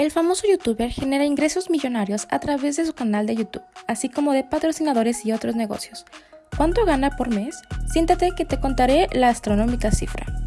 El famoso youtuber genera ingresos millonarios a través de su canal de YouTube, así como de patrocinadores y otros negocios. ¿Cuánto gana por mes? Siéntate que te contaré la astronómica cifra.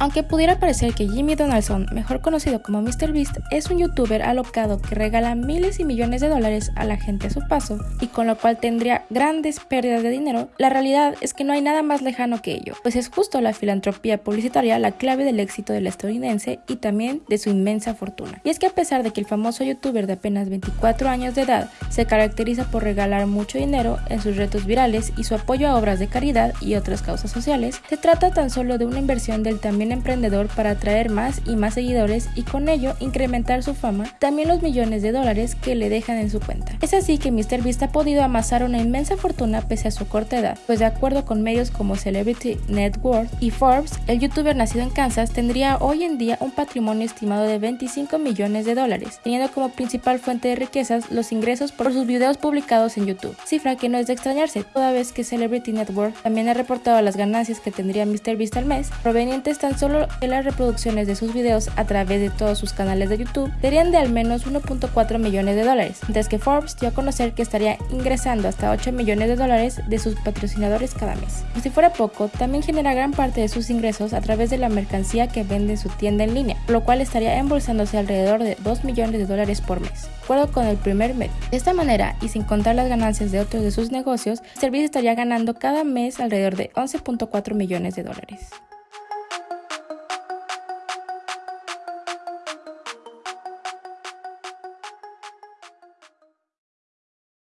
Aunque pudiera parecer que Jimmy Donaldson, mejor conocido como MrBeast, es un youtuber alocado que regala miles y millones de dólares a la gente a su paso y con lo cual tendría grandes pérdidas de dinero, la realidad es que no hay nada más lejano que ello, pues es justo la filantropía publicitaria la clave del éxito del estadounidense y también de su inmensa fortuna. Y es que a pesar de que el famoso youtuber de apenas 24 años de edad se caracteriza por regalar mucho dinero en sus retos virales y su apoyo a obras de caridad y otras causas sociales, se trata tan solo de una inversión del también emprendedor para atraer más y más seguidores y con ello incrementar su fama, también los millones de dólares que le dejan en su cuenta. Es así que MrBeast ha podido amasar una inmensa fortuna pese a su corta edad, pues de acuerdo con medios como Celebrity Network y Forbes, el youtuber nacido en Kansas tendría hoy en día un patrimonio estimado de 25 millones de dólares, teniendo como principal fuente de riquezas los ingresos por sus videos publicados en YouTube, cifra que no es de extrañarse, toda vez que Celebrity Network también ha reportado las ganancias que tendría MrBeast al mes, provenientes tan solo de las reproducciones de sus videos a través de todos sus canales de YouTube serían de al menos 1.4 millones de dólares, mientras que Forbes dio a conocer que estaría ingresando hasta 8 millones de dólares de sus patrocinadores cada mes. Como si fuera poco, también genera gran parte de sus ingresos a través de la mercancía que vende en su tienda en línea, lo cual estaría embolsándose alrededor de 2 millones de dólares por mes, de acuerdo con el primer medio. De esta manera, y sin contar las ganancias de otros de sus negocios, el servicio estaría ganando cada mes alrededor de 11.4 millones de dólares.